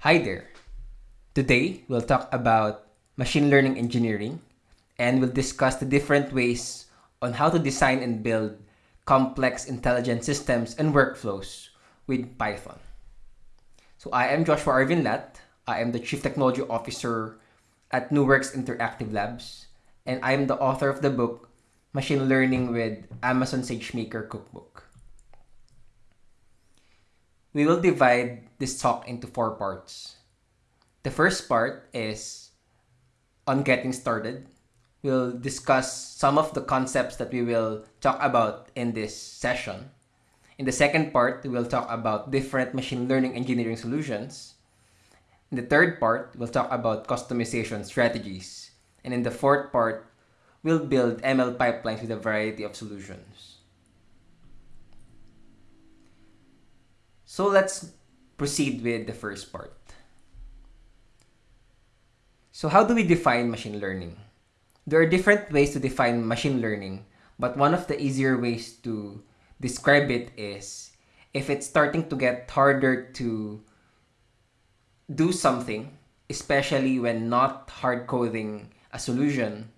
Hi there. Today, we'll talk about machine learning engineering and we'll discuss the different ways on how to design and build complex intelligent systems and workflows with Python. So I am Joshua Arvin Lat. I am the Chief Technology Officer at NuWorks Interactive Labs and I am the author of the book Machine Learning with Amazon SageMaker Cookbook. We will divide this talk into four parts. The first part is on getting started. We'll discuss some of the concepts that we will talk about in this session. In the second part, we will talk about different machine learning engineering solutions. In the third part, we'll talk about customization strategies. And in the fourth part, we'll build ML pipelines with a variety of solutions. So let's proceed with the first part. So how do we define machine learning? There are different ways to define machine learning, but one of the easier ways to describe it is if it's starting to get harder to do something, especially when not hard coding a solution,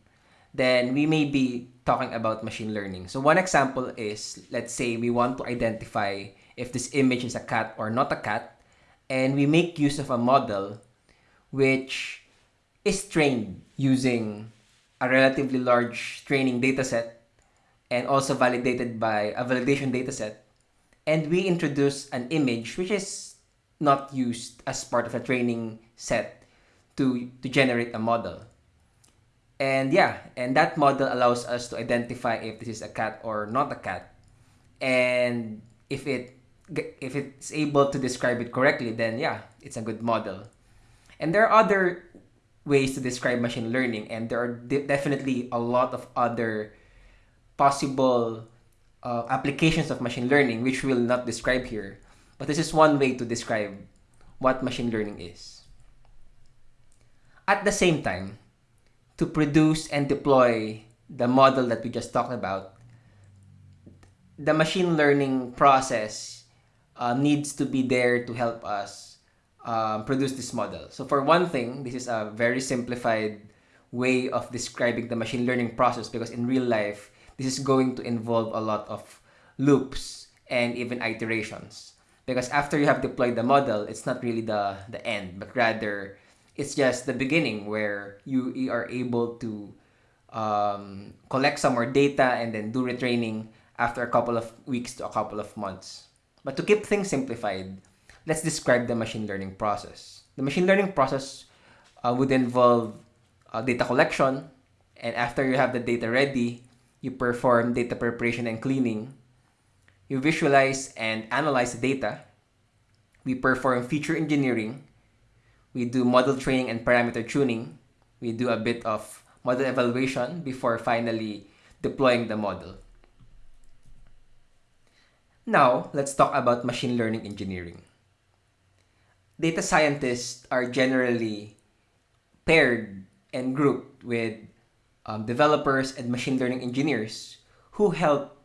then we may be talking about machine learning. So one example is, let's say we want to identify if this image is a cat or not a cat, and we make use of a model which is trained using a relatively large training dataset and also validated by a validation dataset. And we introduce an image which is not used as part of a training set to, to generate a model. And yeah, and that model allows us to identify if this is a cat or not a cat. And if it if it's able to describe it correctly, then yeah, it's a good model. And there are other ways to describe machine learning, and there are de definitely a lot of other possible uh, applications of machine learning, which we'll not describe here. But this is one way to describe what machine learning is. At the same time, to produce and deploy the model that we just talked about, the machine learning process uh, needs to be there to help us um, produce this model. So for one thing, this is a very simplified way of describing the machine learning process because in real life, this is going to involve a lot of loops and even iterations. Because after you have deployed the model, it's not really the, the end, but rather it's just the beginning where you, are able to um, collect some more data and then do retraining after a couple of weeks to a couple of months. But to keep things simplified, let's describe the machine learning process. The machine learning process uh, would involve uh, data collection, and after you have the data ready, you perform data preparation and cleaning. You visualize and analyze the data. We perform feature engineering. We do model training and parameter tuning. We do a bit of model evaluation before finally deploying the model. Now, let's talk about machine learning engineering. Data scientists are generally paired and grouped with um, developers and machine learning engineers who help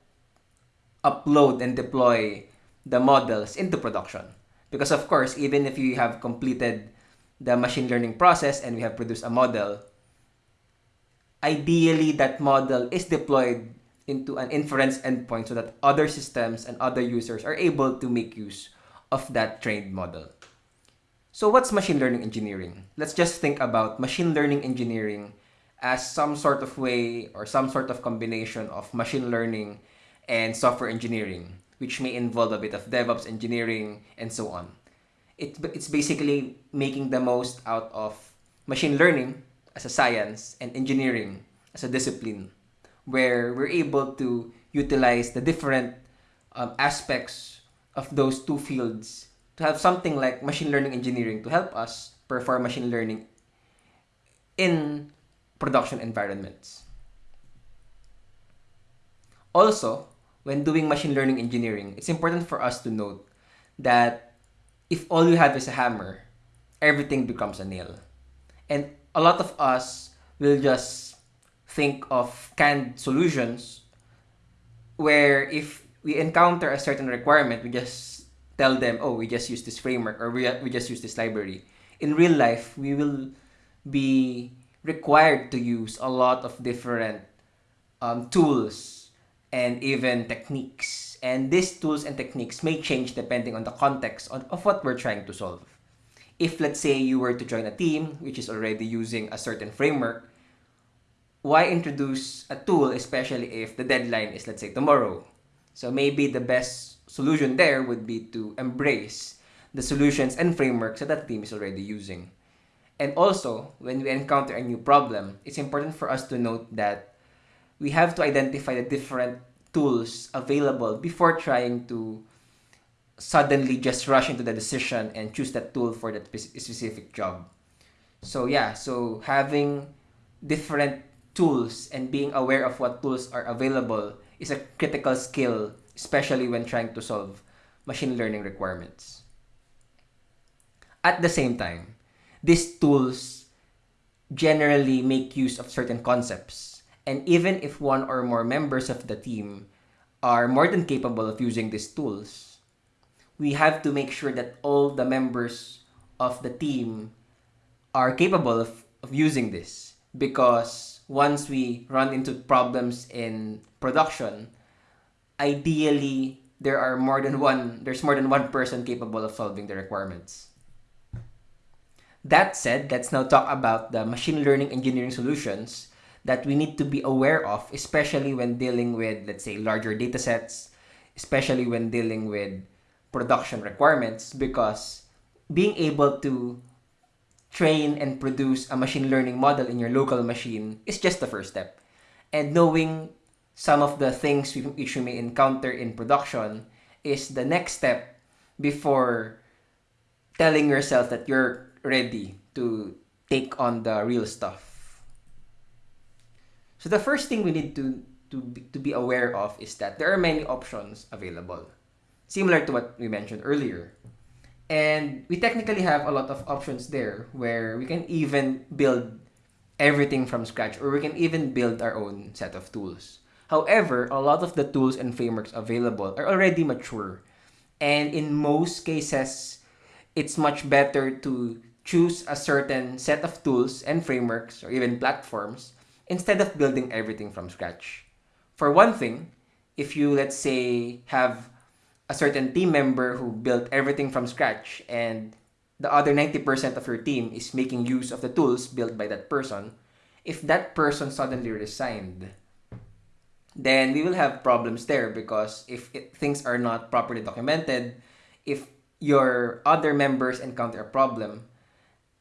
upload and deploy the models into production. Because of course, even if you have completed the machine learning process and we have produced a model, ideally that model is deployed into an inference endpoint so that other systems and other users are able to make use of that trained model. So what's machine learning engineering? Let's just think about machine learning engineering as some sort of way or some sort of combination of machine learning and software engineering, which may involve a bit of DevOps engineering and so on. It, it's basically making the most out of machine learning as a science and engineering as a discipline where we're able to utilize the different um, aspects of those two fields to have something like machine learning engineering to help us perform machine learning in production environments. Also, when doing machine learning engineering, it's important for us to note that if all you have is a hammer, everything becomes a nail. And a lot of us will just think of canned solutions where if we encounter a certain requirement, we just tell them, oh, we just use this framework or we, we just use this library. In real life, we will be required to use a lot of different um, tools and even techniques. And these tools and techniques may change depending on the context of, of what we're trying to solve. If, let's say, you were to join a team which is already using a certain framework, why introduce a tool, especially if the deadline is, let's say, tomorrow? So maybe the best solution there would be to embrace the solutions and frameworks that that team is already using. And also, when we encounter a new problem, it's important for us to note that we have to identify the different tools available before trying to suddenly just rush into the decision and choose that tool for that specific job. So yeah, so having different tools and being aware of what tools are available is a critical skill, especially when trying to solve machine learning requirements. At the same time, these tools generally make use of certain concepts. And even if one or more members of the team are more than capable of using these tools, we have to make sure that all the members of the team are capable of, of using this because once we run into problems in production, ideally there are more than one there's more than one person capable of solving the requirements. That said, let's now talk about the machine learning engineering solutions that we need to be aware of, especially when dealing with, let's say, larger data sets, especially when dealing with production requirements, because being able to train and produce a machine learning model in your local machine is just the first step. And knowing some of the things which you may encounter in production is the next step before telling yourself that you're ready to take on the real stuff. So the first thing we need to, to, be, to be aware of is that there are many options available. Similar to what we mentioned earlier. And we technically have a lot of options there where we can even build everything from scratch or we can even build our own set of tools. However, a lot of the tools and frameworks available are already mature. And in most cases, it's much better to choose a certain set of tools and frameworks or even platforms instead of building everything from scratch. For one thing, if you, let's say, have a certain team member who built everything from scratch and the other 90% of your team is making use of the tools built by that person, if that person suddenly resigned, then we will have problems there because if it, things are not properly documented, if your other members encounter a problem,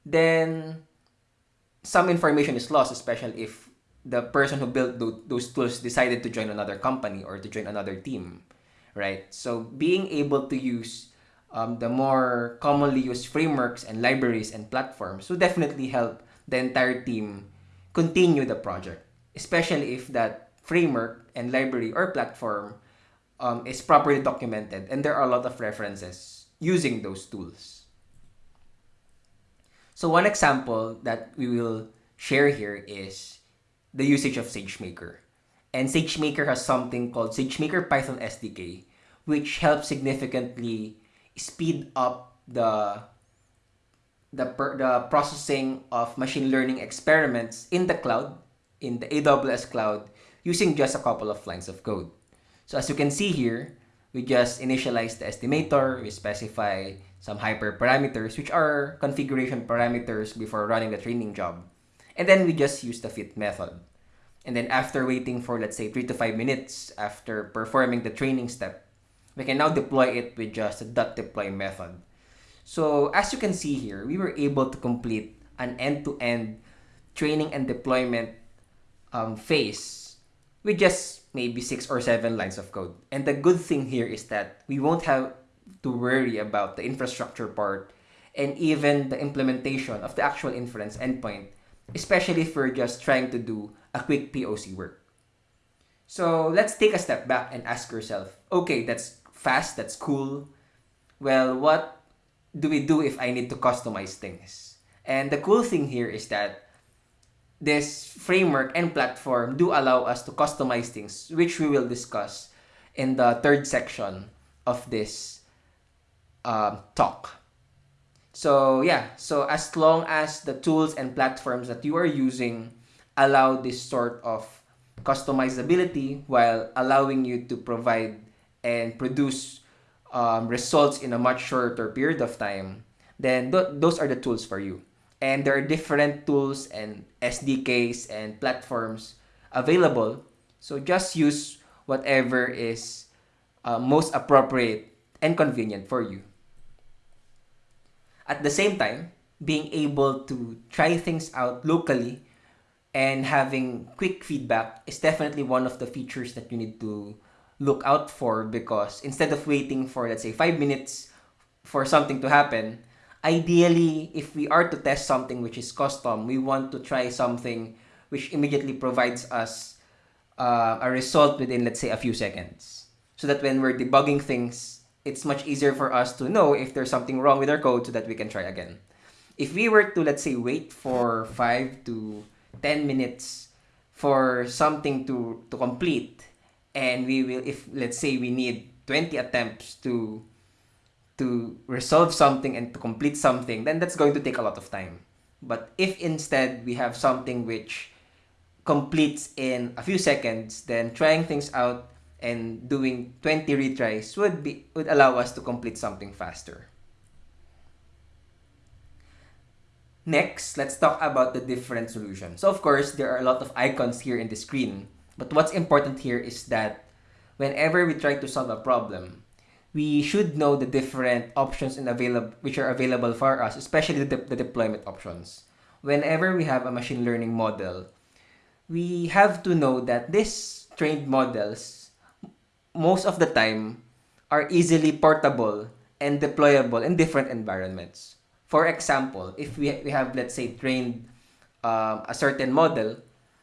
then some information is lost, especially if the person who built those tools decided to join another company or to join another team right? So being able to use um, the more commonly used frameworks and libraries and platforms will definitely help the entire team continue the project, especially if that framework and library or platform um, is properly documented and there are a lot of references using those tools. So one example that we will share here is the usage of SageMaker. And SageMaker has something called SageMaker Python SDK, which helps significantly speed up the the, the processing of machine learning experiments in the cloud, in the AWS cloud, using just a couple of lines of code. So as you can see here, we just initialize the estimator, we specify some hyperparameters, which are configuration parameters before running the training job. And then we just use the fit method. And then after waiting for, let's say, 3 to 5 minutes after performing the training step, we can now deploy it with just a dot deploy method. So as you can see here, we were able to complete an end-to-end training and deployment um, phase with just maybe six or seven lines of code. And the good thing here is that we won't have to worry about the infrastructure part and even the implementation of the actual inference endpoint, especially if we're just trying to do a quick POC work. So let's take a step back and ask yourself, okay, that's fast, that's cool. Well, what do we do if I need to customize things? And the cool thing here is that this framework and platform do allow us to customize things, which we will discuss in the third section of this um, talk. So yeah, so as long as the tools and platforms that you are using allow this sort of customizability while allowing you to provide and produce um, results in a much shorter period of time, then th- those are the tools for you. And there are different tools and SDKs and platforms available. So just use whatever is uh, most appropriate and convenient for you. At the same time, being able to try things out locally and having quick feedback is definitely one of the features that you need to look out for because instead of waiting for let's say 5 minutes for something to happen ideally if we are to test something which is custom we want to try something which immediately provides us uh, a result within let's say a few seconds. So that when we're debugging things it's much easier for us to know if there's something wrong with our code so that we can try again. If we were to let's say wait for 5 to 10 minutes for something to to complete. And we will if let's say we need 20 attempts to to resolve something and to complete something then that's going to take a lot of time. But if instead we have something which completes in a few seconds then trying things out and doing 20 retries would be would allow us to complete something faster next let's talk about the different solutions so of course there are a lot of icons here in the screen but what's important here is that whenever we try to solve a problem, we should know the different options and available which are available for us, especially the, the deployment options. Whenever we have a machine learning model, we have to know that these trained models most of the time are easily portable and deployable in different environments. For example, if we, we have, let's say, trained um, a certain model,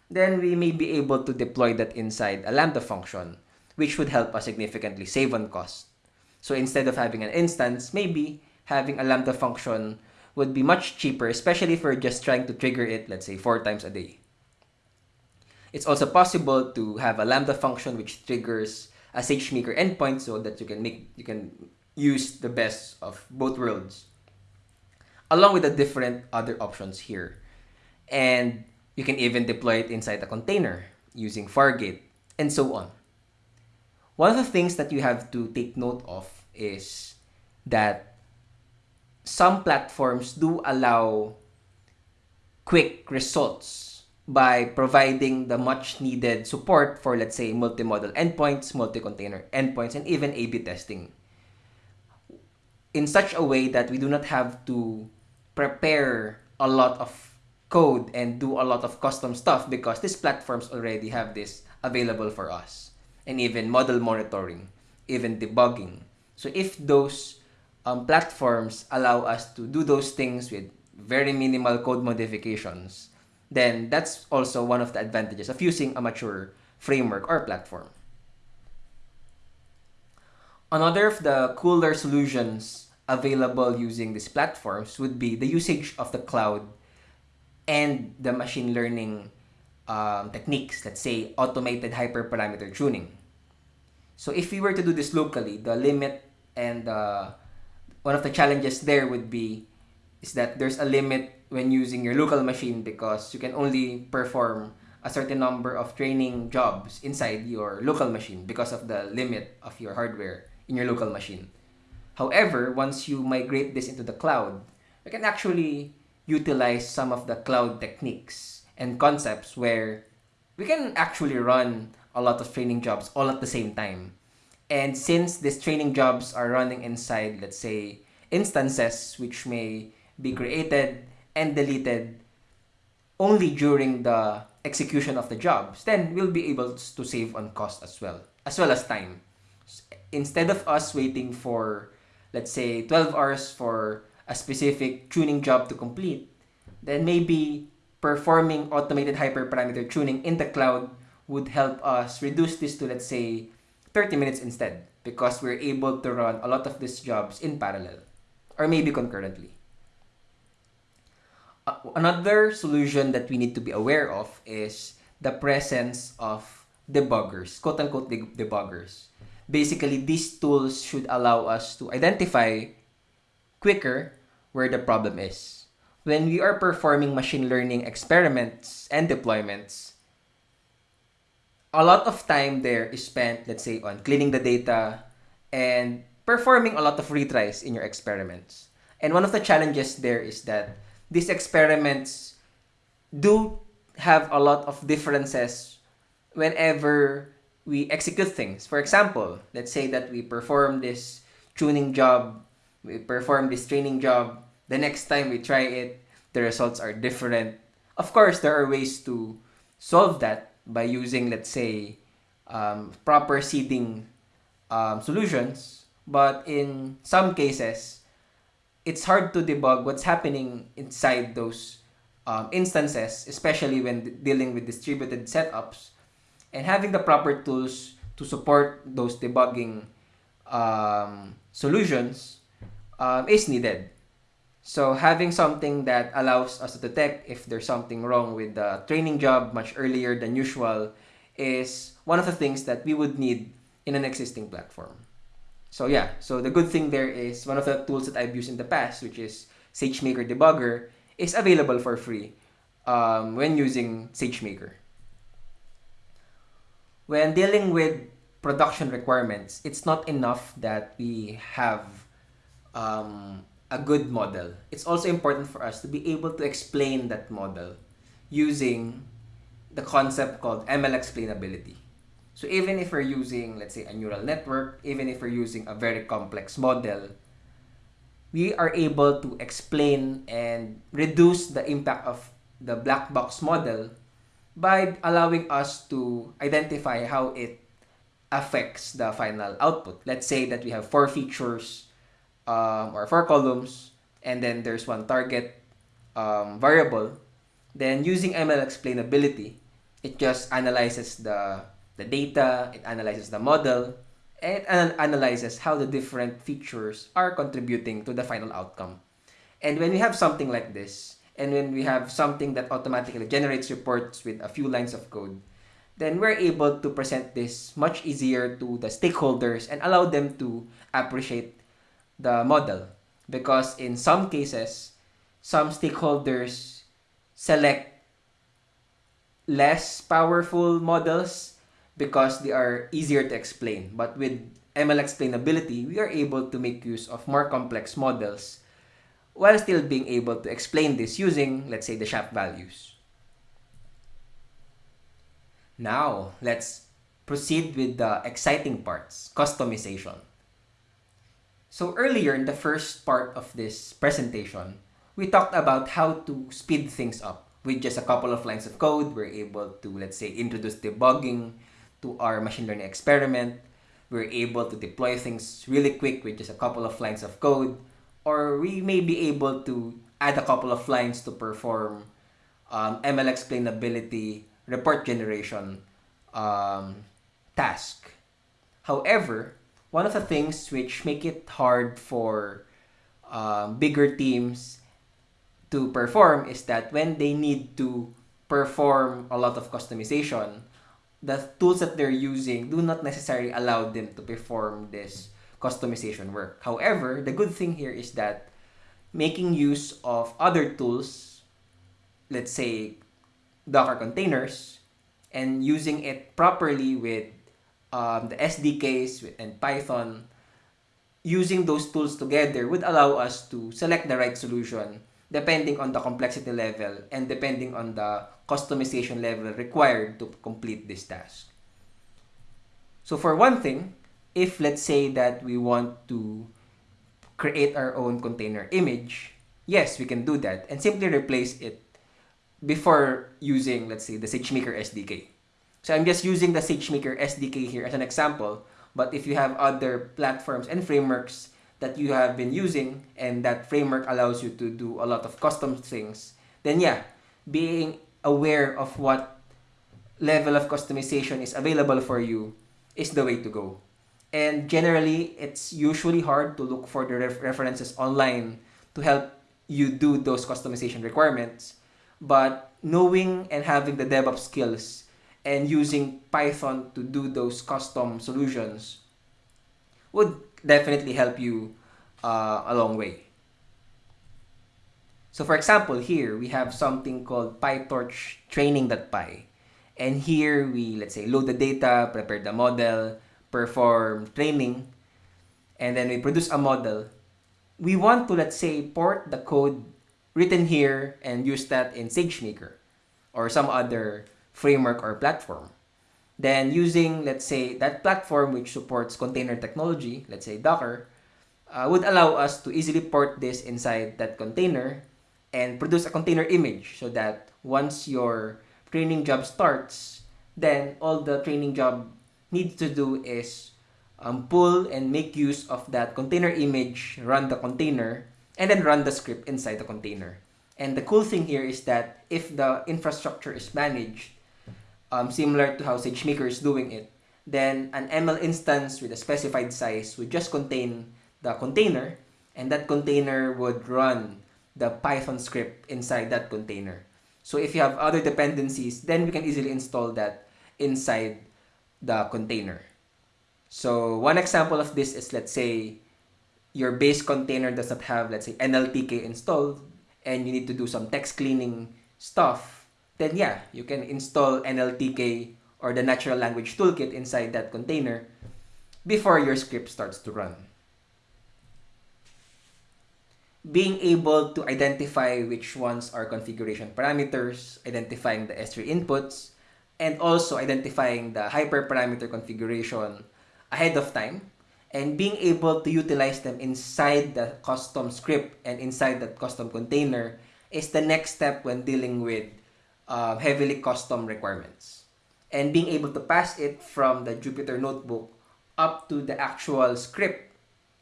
then we may be able to deploy that inside a Lambda function, which would help us significantly save on cost. So instead of having an instance, maybe having a Lambda function would be much cheaper, especially if we're just trying to trigger it, let's say, four times a day. It's also possible to have a Lambda function which triggers a SageMaker endpoint so that you can make you can use the best of both worlds along with the different other options here. And you can even deploy it inside a container using Fargate and so on. One of the things that you have to take note of is that some platforms do allow quick results by providing the much needed support for let's say multi-model endpoints, multi-container endpoints and even A/B testing in such a way that we do not have to prepare a lot of code and do a lot of custom stuff because these platforms already have this available for us. And even model monitoring, even debugging. So if those um, platforms allow us to do those things with very minimal code modifications, then that's also one of the advantages of using a mature framework or platform. Another of the cooler solutions available using these platforms would be the usage of the cloud and the machine learning um, techniques, let's say automated hyperparameter tuning. So if we were to do this locally, the limit and uh, one of the challenges there would be is that there's a limit when using your local machine because you can only perform a certain number of training jobs inside your local machine because of the limit of your hardware in your local machine. However, once you migrate this into the cloud, you can actually utilize some of the cloud techniques and concepts where we can actually run a lot of training jobs all at the same time. And since these training jobs are running inside, let's say, instances which may be created and deleted only during the execution of the jobs, then we'll be able to save on cost as well, as well as time. Instead of us waiting for, let's say, 12 hours for a specific tuning job to complete, then maybe performing automated hyperparameter tuning in the cloud would help us reduce this to, let's say, 30 minutes instead because we're able to run a lot of these jobs in parallel or maybe concurrently. Uh, another solution that we need to be aware of is the presence of debuggers, quote unquote debuggers. Basically, these tools should allow us to identify quicker where the problem is. When we are performing machine learning experiments and deployments, a lot of time there is spent, let's say, on cleaning the data and performing a lot of retries in your experiments. And one of the challenges there is that these experiments do have a lot of differences whenever we execute things. For example, let's say that we perform this tuning job, we perform this training job, the next time we try it, the results are different. Of course, there are ways to solve that by using, let's say, um, proper seeding um, solutions. But in some cases, it's hard to debug what's happening inside those um, instances, especially when dealing with distributed setups. And having the proper tools to support those debugging um, solutions um, is needed. So having something that allows us to detect if there's something wrong with the training job much earlier than usual is one of the things that we would need in an existing platform. So yeah, so the good thing there is one of the tools that I've used in the past, which is SageMaker Debugger, is available for free um, when using SageMaker. When dealing with production requirements, it's not enough that we have um, a good model. It's also important for us to be able to explain that model using the concept called ML explainability. So even if we're using, let's say, a neural network, even if we're using a very complex model, we are able to explain and reduce the impact of the black box model by allowing us to identify how it affects the final output. Let's say that we have four features um, or four columns, and then there's one target um, variable. Then using ML explainability, it just analyzes the, the data, it analyzes the model, and analyzes how the different features are contributing to the final outcome. And when we have something like this, and when we have something that automatically generates reports with a few lines of code, then we're able to present this much easier to the stakeholders and allow them to appreciate the model. Because in some cases, some stakeholders select less powerful models because they are easier to explain. But with ML explainability, we are able to make use of more complex models while still being able to explain this using, let's say, the SHAP values. Now, let's proceed with the exciting parts, customization. So earlier in the first part of this presentation, we talked about how to speed things up. With just a couple of lines of code, we're able to, let's say, introduce debugging, to our machine learning experiment. We're able to deploy things really quick with just a couple of lines of code. Or we may be able to add a couple of lines to perform um, ML explainability report generation um, task. However, one of the things which make it hard for um, bigger teams to perform is that when they need to perform a lot of customization, the tools that they're using do not necessarily allow them to perform this customization work. However, the good thing here is that making use of other tools, let's say Docker containers, and using it properly with um, the SDKs and Python, using those tools together would allow us to select the right solution depending on the complexity level and depending on the customization level required to complete this task. So for one thing, if let's say that we want to create our own container image, yes, we can do that and simply replace it before using, let's say, the SageMaker SDK. So I'm just using the SageMaker SDK here as an example, but if you have other platforms and frameworks that you have been using and that framework allows you to do a lot of custom things, then yeah, being aware of what level of customization is available for you is the way to go. And generally, it's usually hard to look for the ref references online to help you do those customization requirements. But knowing and having the DevOps skills and using Python to do those custom solutions would definitely help you uh, a long way. So for example, here we have something called PyTorch training.py. And here we, let's say, load the data, prepare the model, perform training, and then we produce a model. We want to, let's say, port the code written here and use that in SageMaker or some other framework or platform. Then using, let's say, that platform which supports container technology, let's say Docker, uh, would allow us to easily port this inside that container and produce a container image so that once your training job starts, then all the training job needs to do is um, pull and make use of that container image, run the container, and then run the script inside the container. And the cool thing here is that if the infrastructure is managed, um, similar to how SageMaker is doing it, then an ML instance with a specified size would just contain the container, and that container would run the Python script inside that container. So if you have other dependencies, then we can easily install that inside the container. So one example of this is let's say your base container does not have let's say NLTK installed and you need to do some text cleaning stuff, then yeah, you can install NLTK or the natural language toolkit inside that container before your script starts to run. Being able to identify which ones are configuration parameters, identifying the S3 inputs, and also identifying the hyperparameter configuration ahead of time and being able to utilize them inside the custom script and inside that custom container is the next step when dealing with uh, heavily custom requirements. And being able to pass it from the Jupyter Notebook up to the actual script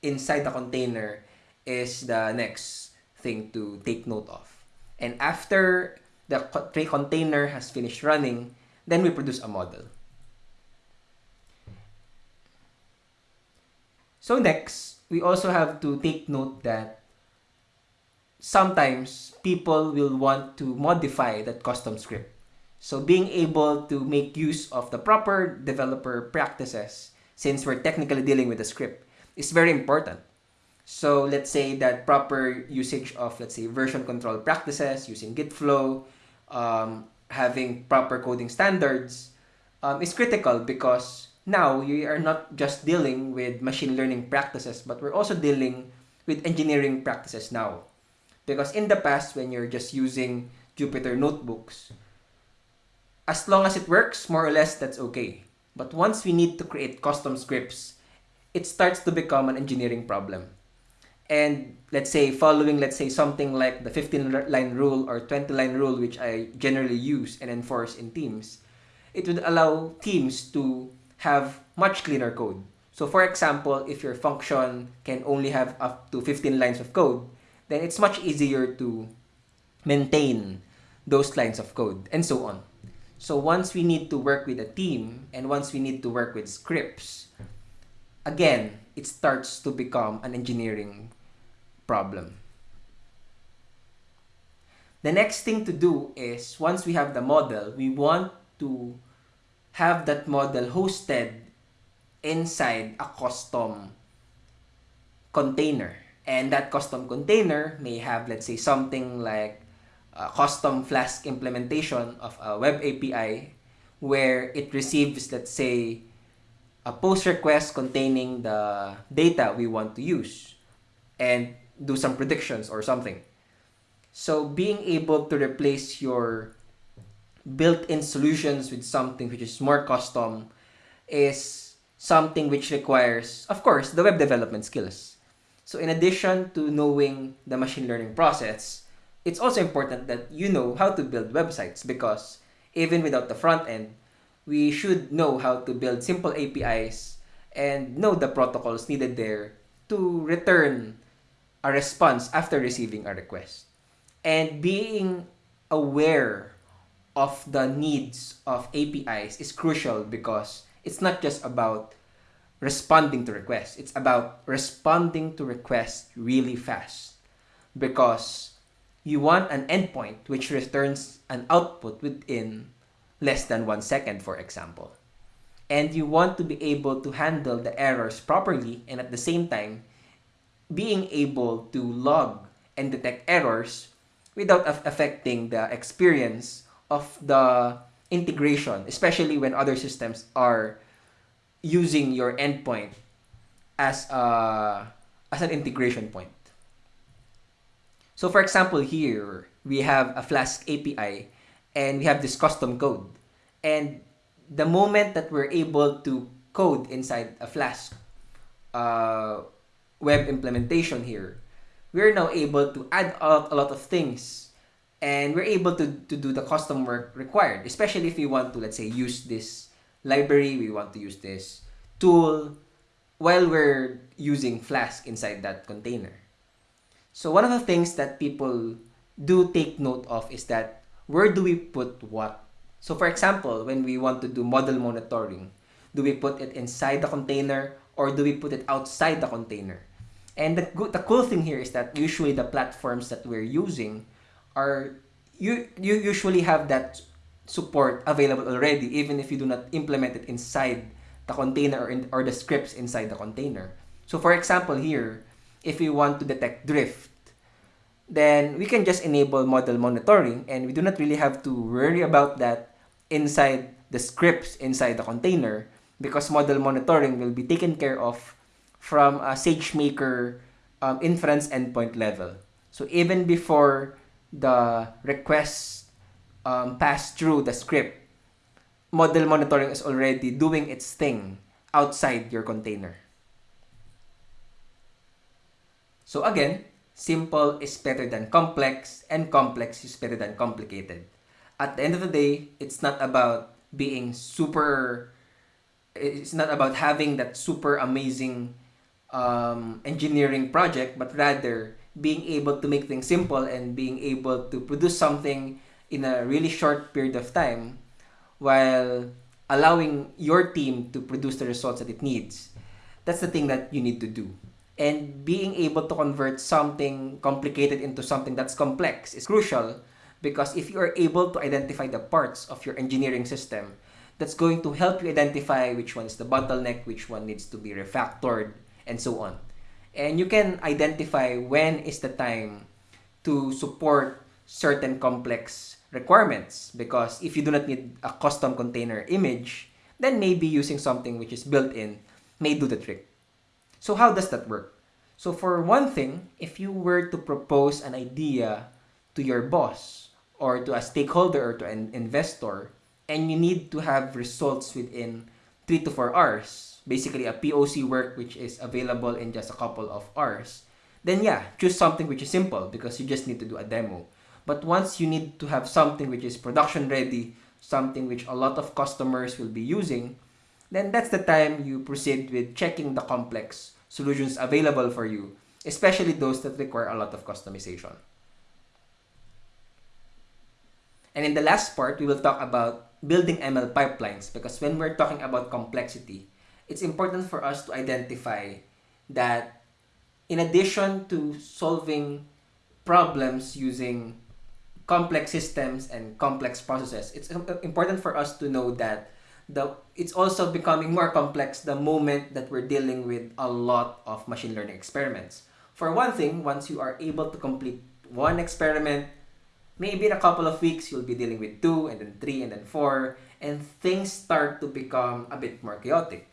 inside the container is the next thing to take note of. And after the container has finished running, then we produce a model. So next, we also have to take note that sometimes people will want to modify that custom script. So being able to make use of the proper developer practices, since we're technically dealing with a script, is very important. So let's say that proper usage of, let's say, version control practices, using Git flow, um, having proper coding standards um, is critical because now you are not just dealing with machine learning practices, but we're also dealing with engineering practices now. Because in the past, when you're just using Jupyter notebooks, as long as it works, more or less, that's okay. But once we need to create custom scripts, it starts to become an engineering problem. And let's say following, let's say something like the 15 line rule or 20 line rule, which I generally use and enforce in teams, it would allow teams to have much cleaner code. So for example, if your function can only have up to 15 lines of code, then it's much easier to maintain those lines of code and so on. So once we need to work with a team and once we need to work with scripts, again, it starts to become an engineering problem. The next thing to do is once we have the model, we want to have that model hosted inside a custom container. And that custom container may have, let's say, something like a custom Flask implementation of a web API where it receives, let's say, a post request containing the data we want to use and do some predictions or something. So being able to replace your built-in solutions with something which is more custom is something which requires, of course, the web development skills. So in addition to knowing the machine learning process, it's also important that you know how to build websites because even without the front end, we should know how to build simple APIs and know the protocols needed there to return a response after receiving a request. And being aware of the needs of APIs is crucial because it's not just about responding to requests. It's about responding to requests really fast because you want an endpoint which returns an output within less than one second, for example. And you want to be able to handle the errors properly and at the same time being able to log and detect errors without af- affecting the experience of the integration, especially when other systems are using your endpoint as a as an integration point. So for example, here we have a Flask API and we have this custom code. And the moment that we're able to code inside a Flask uh, web implementation here, we're now able to add a lot of things and we're able to, to do the custom work required, especially if we want to, let's say, use this library, we want to use this tool while we're using Flask inside that container. So one of the things that people do take note of is that where do we put what? So for example, when we want to do model monitoring, do we put it inside the container or do we put it outside the container? And the, the cool thing here is that usually the platforms that we're using are you you usually have that support available already even if you do not implement it inside the container or, in, or the scripts inside the container. So for example here, if we want to detect drift, then we can just enable model monitoring and we do not really have to worry about that inside the scripts inside the container because model monitoring will be taken care of from a SageMaker um, inference endpoint level. So even before the requests um, pass through the script, model monitoring is already doing its thing outside your container. So again, simple is better than complex and complex is better than complicated. At the end of the day, it's not about being super it's not about having that super amazing um, engineering project, but rather being able to make things simple and being able to produce something in a really short period of time while allowing your team to produce the results that it needs. That's the thing that you need to do. And being able to convert something complicated into something that's complex is crucial because if you are able to identify the parts of your engineering system, that's going to help you identify which one is the bottleneck, which one needs to be refactored, and so on. And you can identify when is the time to support certain complex requirements because if you do not need a custom container image, then maybe using something which is built in may do the trick. So how does that work? So for one thing, if you were to propose an idea to your boss or to a stakeholder or to an investor and you need to have results within 3 to 4 hours, basically a POC work which is available in just a couple of hours, then yeah, choose something which is simple because you just need to do a demo. But once you need to have something which is production ready, something which a lot of customers will be using, then that's the time you proceed with checking the complex solutions available for you, especially those that require a lot of customization. And in the last part, we will talk about building ML pipelines because when we're talking about complexity, it's important for us to identify that in addition to solving problems using complex systems and complex processes, it's important for us to know that the it's also becoming more complex the moment that we're dealing with a lot of machine learning experiments. For one thing, once you are able to complete one experiment, maybe in a couple of weeks you'll be dealing with two and then three and then four, and things start to become a bit more chaotic.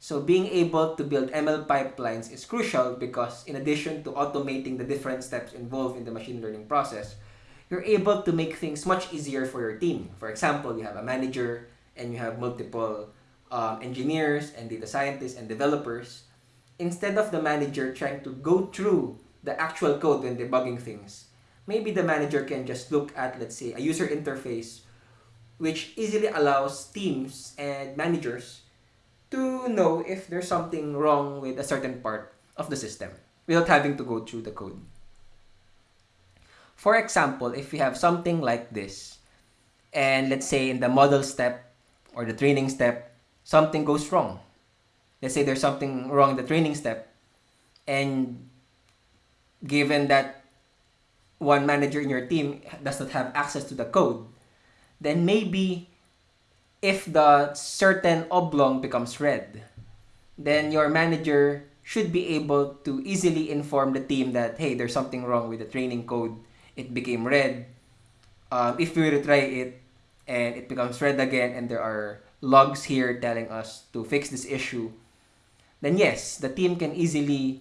So being able to build ML pipelines is crucial because in addition to automating the different steps involved in the machine learning process, you're able to make things much easier for your team. For example, you have a manager and you have multiple um, engineers and data scientists and developers. Instead of the manager trying to go through the actual code when debugging things, maybe the manager can just look at, let's say, a user interface which easily allows teams and managers to know if there's something wrong with a certain part of the system without having to go through the code. For example, if we have something like this, and let's say in the model step or the training step, something goes wrong. Let's say there's something wrong in the training step, and given that one manager in your team does not have access to the code, then maybe if the certain oblong becomes red, then your manager should be able to easily inform the team that, hey, there's something wrong with the training code it became red. Um, if we retry it and it becomes red again and there are logs here telling us to fix this issue, then yes, the team can easily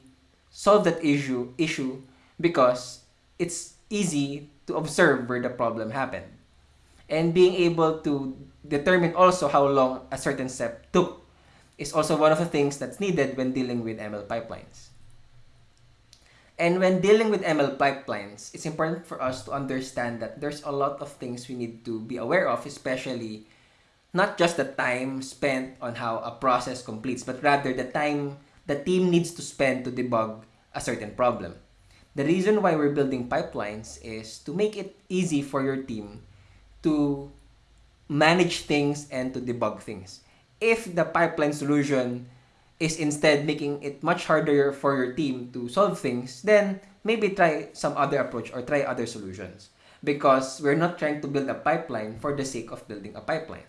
solve that issue issue because it's easy to observe where the problem happened. And being able to determine also how long a certain step took is also one of the things that's needed when dealing with ML pipelines. And when dealing with ML pipelines, it's important for us to understand that there's a lot of things we need to be aware of, especially not just the time spent on how a process completes, but rather the time the team needs to spend to debug a certain problem. The reason why we're building pipelines is to make it easy for your team to manage things and to debug things. If the pipeline solution is instead making it much harder for your team to solve things, then maybe try some other approach or try other solutions. Because we're not trying to build a pipeline for the sake of building a pipeline.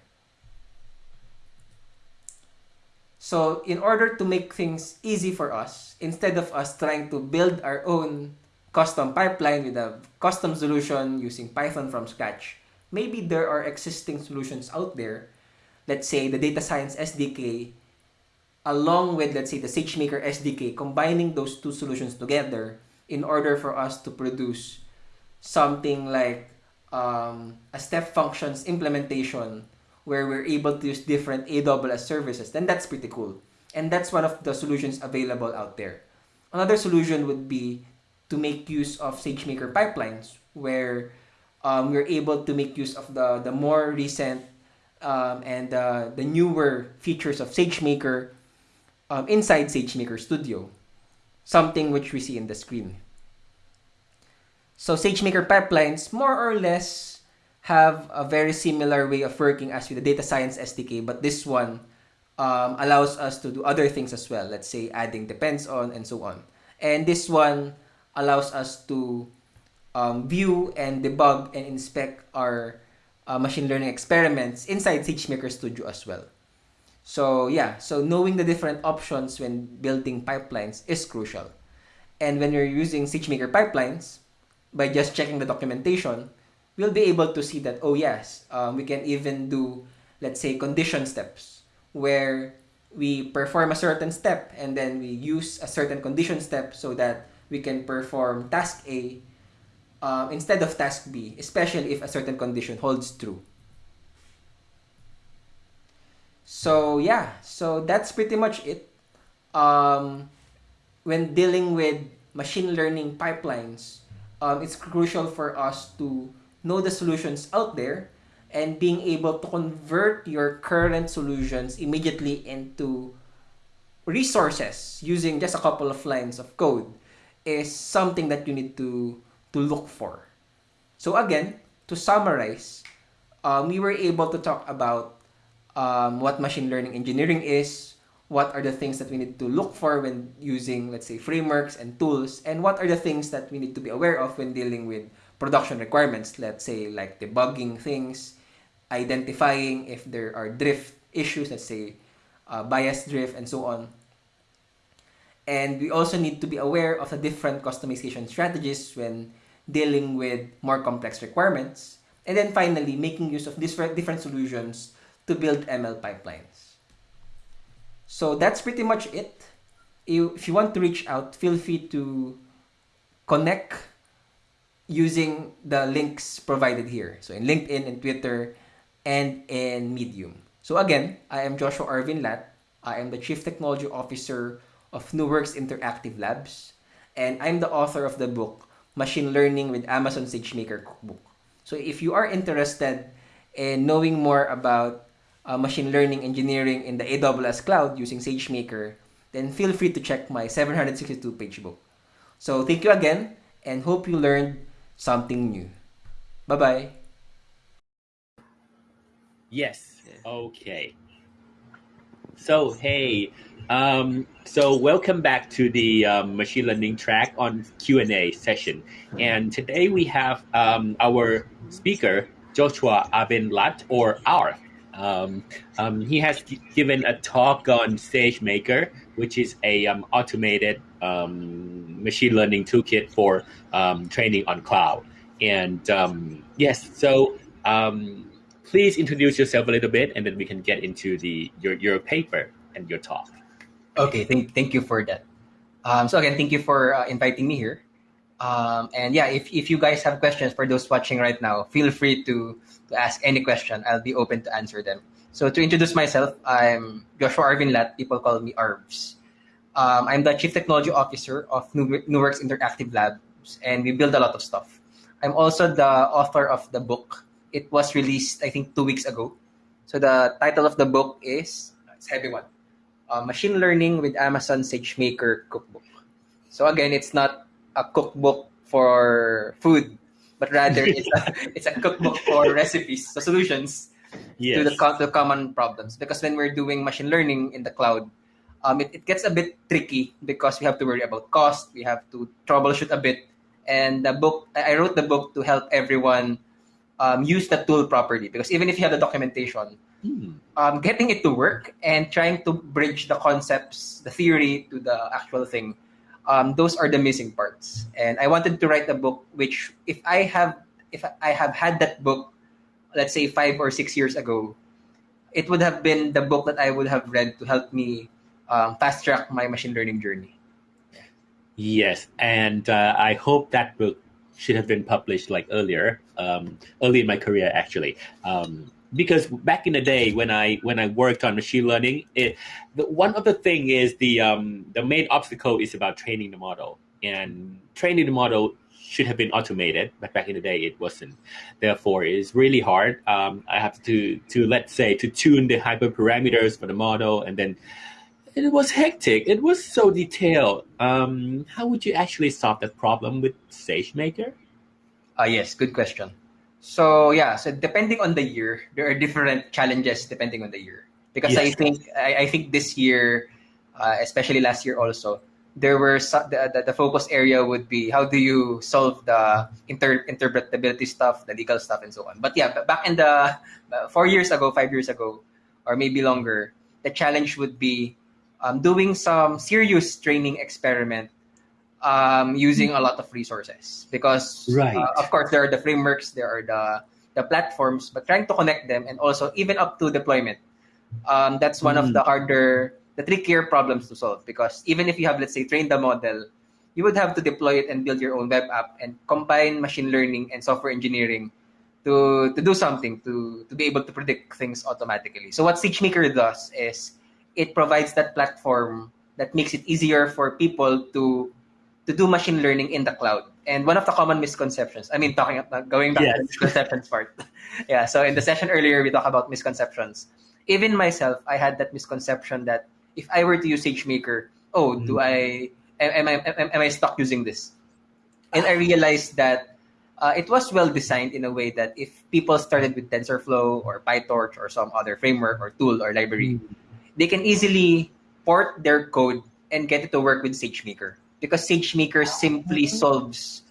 So in order to make things easy for us, instead of us trying to build our own custom pipeline with a custom solution using Python from scratch, maybe there are existing solutions out there. Let's say the data science SDK along with, let's say, the SageMaker SDK, combining those two solutions together in order for us to produce something like um, a step functions implementation where we're able to use different AWS services, then that's pretty cool. And that's one of the solutions available out there. Another solution would be to make use of SageMaker pipelines, where um, we're able to make use of the, the more recent um, and uh, the newer features of SageMaker um, inside SageMaker Studio, something which we see in the screen. So SageMaker pipelines more or less have a very similar way of working as with the data science SDK, but this one um, allows us to do other things as well. Let's say adding depends on and so on. And this one allows us to um, view and debug and inspect our uh, machine learning experiments inside SageMaker Studio as well. So yeah, so knowing the different options when building pipelines is crucial. And when you're using SageMaker pipelines, by just checking the documentation, we'll be able to see that, oh yes, um, we can even do, let's say, condition steps, where we perform a certain step and then we use a certain condition step so that we can perform task A um, instead of task B, especially if a certain condition holds true. So yeah, so that's pretty much it. Um, when dealing with machine learning pipelines, um, it's crucial for us to know the solutions out there, and being able to convert your current solutions immediately into resources using just a couple of lines of code is something that you need to, to look for. So again, to summarize, um, we were able to talk about um, what machine learning engineering is, what are the things that we need to look for when using, let's say, frameworks and tools, and what are the things that we need to be aware of when dealing with production requirements, let's say like debugging things, identifying if there are drift issues, let's say uh, bias drift and so on. And we also need to be aware of the different customization strategies when dealing with more complex requirements. And then finally, making use of different, different solutions to build ML pipelines. So that's pretty much it. If you want to reach out, feel free to connect using the links provided here. So in LinkedIn and Twitter and in Medium. So again, I am Joshua Arvin Lat. I am the Chief Technology Officer of NuWorks Interactive Labs. And I'm the author of the book, Machine Learning with Amazon SageMaker Cookbook. So if you are interested in knowing more about uh, machine learning engineering in the AWS cloud using SageMaker, then feel free to check my 762 page book. So thank you again and hope you learned something new. Bye bye. Yes. Okay. So hey, um, so welcome back to the um, machine learning track on Q and A session, and today we have um, our speaker Joshua Arvin Lat or R. Um, um, he has given a talk on SageMaker, which is a um, automated machine learning toolkit for training on cloud. And yes, so um, please introduce yourself a little bit, and then we can get into the your your paper and your talk. Okay, thank thank you for that. Um, so again, thank you for uh, inviting me here. Um, and yeah, if, if you guys have questions for those watching right now, feel free to, to ask any question. I'll be open to answer them. So to introduce myself, I'm Joshua Arvin Lat. People call me Arvs. Um, I'm the Chief Technology Officer of NuWorks Interactive Labs, and we build a lot of stuff. I'm also the author of the book. It was released, I think, two weeks ago. So the title of the book is, it's heavy one, uh, Machine Learning with Amazon SageMaker Cookbook. So again, it's not a cookbook for food, but rather it's a, it's a cookbook for recipes, so solutions yes. to the to common problems. Because when we're doing machine learning in the cloud, um, it, it gets a bit tricky because we have to worry about cost, we have to troubleshoot a bit. And the book, I wrote the book to help everyone um, use the tool properly. Because even if you have the documentation, hmm. um, getting it to work and trying to bridge the concepts, the theory to the actual thing, um, those are the missing parts. And I wanted to write a book which, if I have, if I have had that book, let's say five or six years ago, it would have been the book that I would have read to help me um, fast track my machine learning journey. Yes, and uh, I hope that book should have been published like earlier, um, early in my career actually. Um, because back in the day when I when I worked on machine learning, it, the, one of the thing is the um, the main obstacle is about training the model, and training the model should have been automated, but back in the day it wasn't. Therefore, it's really hard. Um, I have to to let's say to tune the hyperparameters for the model, and then it was hectic. It was so detailed. Um, how would you actually solve that problem with SageMaker? Uh, yes, good question. So yeah, so depending on the year, there are different challenges depending on the year. Because yes. I think I, I, think this year, uh, especially last year also, there were the, the, the, focus area would be how do you solve the inter, interpretability stuff, the legal stuff, and so on. But yeah, back in the uh, four years ago, five years ago, or maybe longer, the challenge would be um, doing some serious training experiment um, using a lot of resources because right. uh, of course there are the frameworks there are the the platforms but trying to connect them and also even up to deployment um, that's one mm. of the harder the trickier problems to solve because even if you have let's say trained the model you would have to deploy it and build your own web app and combine machine learning and software engineering to to do something to to be able to predict things automatically so what SageMaker does is it provides that platform that makes it easier for people to to do machine learning in the cloud. And one of the common misconceptions, I mean, talking about going back yes. to the misconceptions part. yeah. So in the session earlier, we talked about misconceptions. Even myself, I had that misconception that if I were to use SageMaker, oh, mm-hmm. do I am, I am, am I stuck using this? And I realized that uh, it was well designed in a way that if people started with TensorFlow or PyTorch or some other framework or tool or library, mm-hmm they can easily port their code and get it to work with SageMaker because SageMaker simply mm-hmm. solves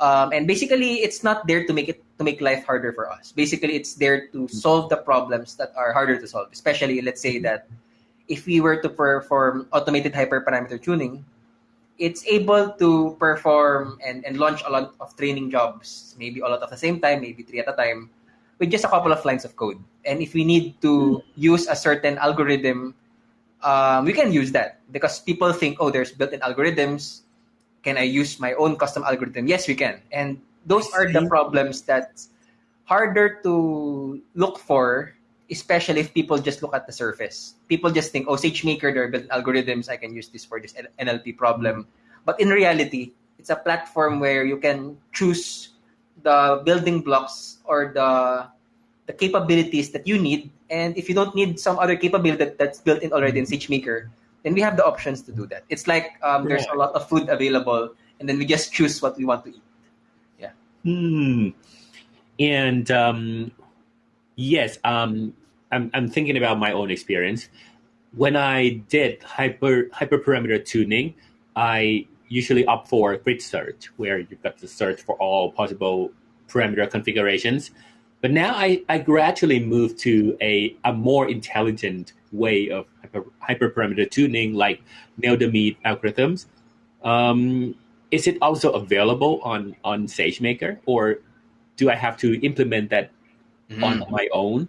um, and basically it's not there to make it to make life harder for us. Basically, it's there to solve the problems that are harder to solve. Especially, let's say that if we were to perform automated hyperparameter tuning, it's able to perform and, and launch a lot of training jobs, maybe a lot at the same time, maybe three at a time, with just a couple of lines of code. And if we need to hmm. use a certain algorithm, um, we can use that because people think, oh, there's built-in algorithms. Can I use my own custom algorithm? Yes, we can. And those are the problems that's harder to look for, especially if people just look at the surface. People just think, oh, SageMaker, there are built algorithms. I can use this for this NLP problem. But in reality, it's a platform where you can choose the building blocks or the the capabilities that you need. And if you don't need some other capability that, that's built in already in SageMaker, then we have the options to do that. It's like um, there's a lot of food available, and then we just choose what we want to eat. Yeah. Hmm. And um, yes, um, I'm I'm thinking about my own experience. When I did hyper hyperparameter tuning, I usually opt for grid search, where you've got to search for all possible parameter configurations. But now I, I gradually move to a, a more intelligent way of hyper, hyperparameter tuning, like the algorithms. Um, is it also available on on SageMaker, or do I have to implement that Mm. on my own?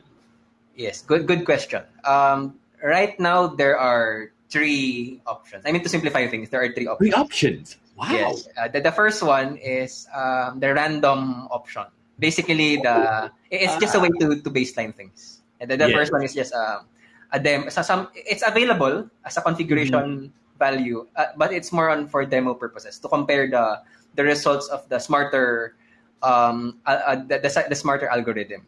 Yes, good good question. Um, right now there are three options. I mean to simplify things, there are three options. Three options. Wow. Yes. Uh, the, the first one is um, the random option. Basically, the it's just a way to, to baseline things. And the, the Yes. first one is just um, a dem. So some it's available as a configuration value, uh, but it's more on for demo purposes to compare the the results of the smarter um, uh, uh, the, the, the smarter algorithm.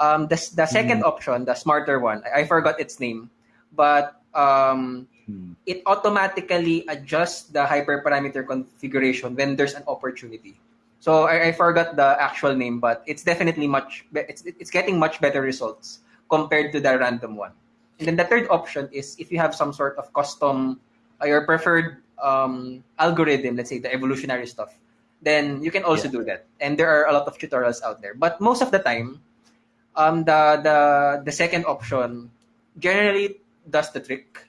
Um, the, the second option, the smarter one, I, I forgot its name, but um, Hmm. it automatically adjusts the hyperparameter configuration when there's an opportunity. So I, I forgot the actual name, but it's definitely much. It's it's getting much better results compared to the random one. And then the third option is if you have some sort of custom, uh, your preferred um, algorithm, let's say the evolutionary stuff, then you can also Yeah. do that. And there are a lot of tutorials out there. But most of the time, um, the the the second option generally does the trick.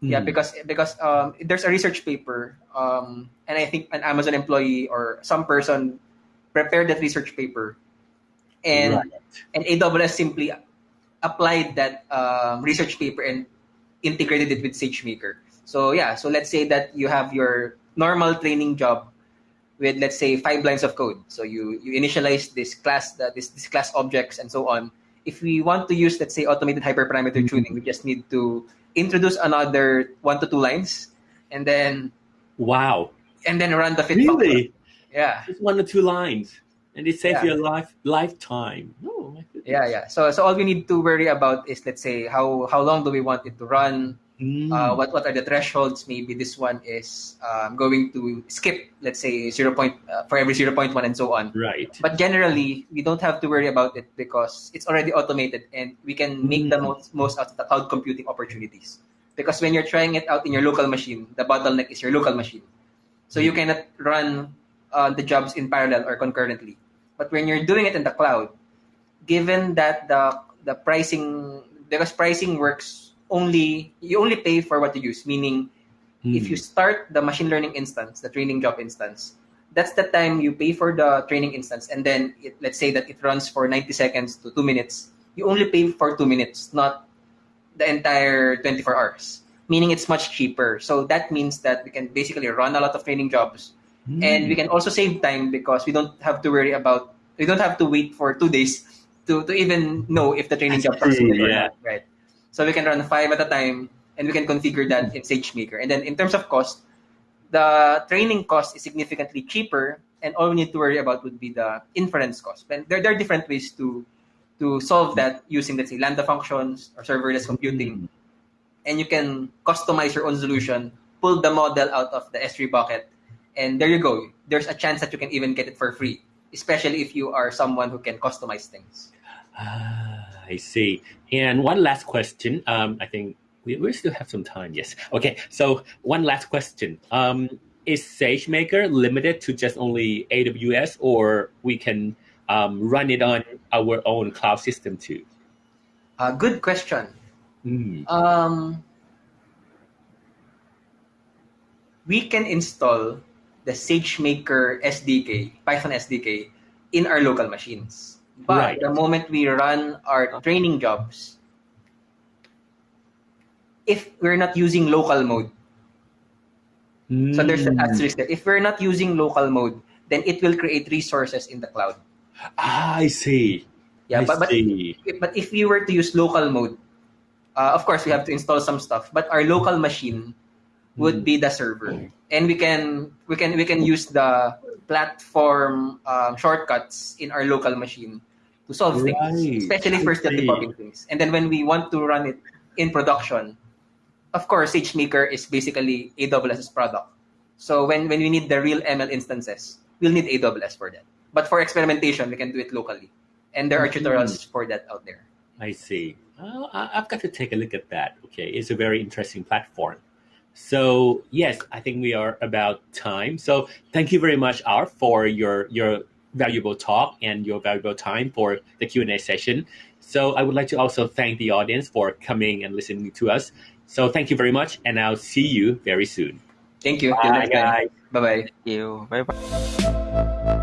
Yeah, Hmm. because because um, there's a research paper, um, and I think an Amazon employee or some person prepared that research paper, and Right. and AWS simply applied that um, research paper and integrated it with SageMaker. So yeah, so let's say that you have your normal training job with let's say five lines of code. So you you initialize this class that this this class objects and so on. If we want to use let's say automated hyperparameter Mhm. tuning, we just need to introduce another one to two lines, and then Wow. and then run the fit. Really? Yeah. Just one or two lines, and it saves Yeah. your life lifetime. Oh my goodness. Yeah, yeah. So so all we need to worry about is let's say how how long do we want it to run? Hmm. Uh, what what are the thresholds? Maybe this one is um, going to skip, let's say zero point uh, for every zero point one and so on. right. But generally, we don't have to worry about it because it's already automated and we can make the Mm. most most out of the cloud computing opportunities. Because when you're trying it out in your local machine, the bottleneck is your local machine. So you Mm. cannot run uh, the jobs in parallel or concurrently. But when you're doing it in the cloud, given that the the pricing because pricing works only you only pay for what you use, meaning if Hmm. you start the machine learning instance, the training job instance, that's the time you pay for the training instance, and then it, let's say that it runs for 90 seconds to two minutes. You only pay for two minutes, not the entire 24 hours. Meaning it's much cheaper. So that means that we can basically run a lot of training jobs, Hmm. and we can also save time because we don't have to worry about we don't have to wait for two days to, to even know if the training That's job true, yeah. not. Right. So we can run five at a time and we can configure that in SageMaker. And then in terms of cost, the training cost is significantly cheaper, and all we need to worry about would be the inference cost. And there, there are different ways to to solve that using, let's say, Lambda functions or serverless computing. And you can customize your own solution, pull the model out of the S3 bucket, and there you go. There's a chance that you can even get it for free, especially if you are someone who can customize things. Ah, I see. And one last question. Um, I think we, we still have some time. Yes. Okay. So one last question. Um, is SageMaker limited to just only AWS, or we can um, run it on our own cloud system too? Uh, good question. Mm. Um, we can install the SageMaker SDK, Python SDK, in our local machines. But Right. the moment we run our training jobs, if we're not using local mode, so there's an Mm. asterisk there. If we're not using local mode, then it will create resources in the cloud. Ah, I see. Yeah, I but, but see. but if we were to use local mode, uh, of course we have to install some stuff. But our local machine would Mm. be the server, and we can we can we can use the platform um, shortcuts in our local machine to solve Right. things, especially for still debugging things. And then when we want to run it in production, of course, SageMaker is basically AWS's product. So when when we need the real ML instances, we'll need AWS for that. But for experimentation, we can do it locally, and there are Mhm. tutorials for that out there. I see. I- I've got to take a look at that. Okay, it's a very interesting platform. So yes, I think we are about time. So thank you very much, R, for your your valuable talk and your valuable time for the Q and A session. So I would like to also thank the audience for coming and listening to us. So thank you very much, and I'll see you very soon. Thank you. Till Bye, guys. Bye bye. Thank you. Bye bye.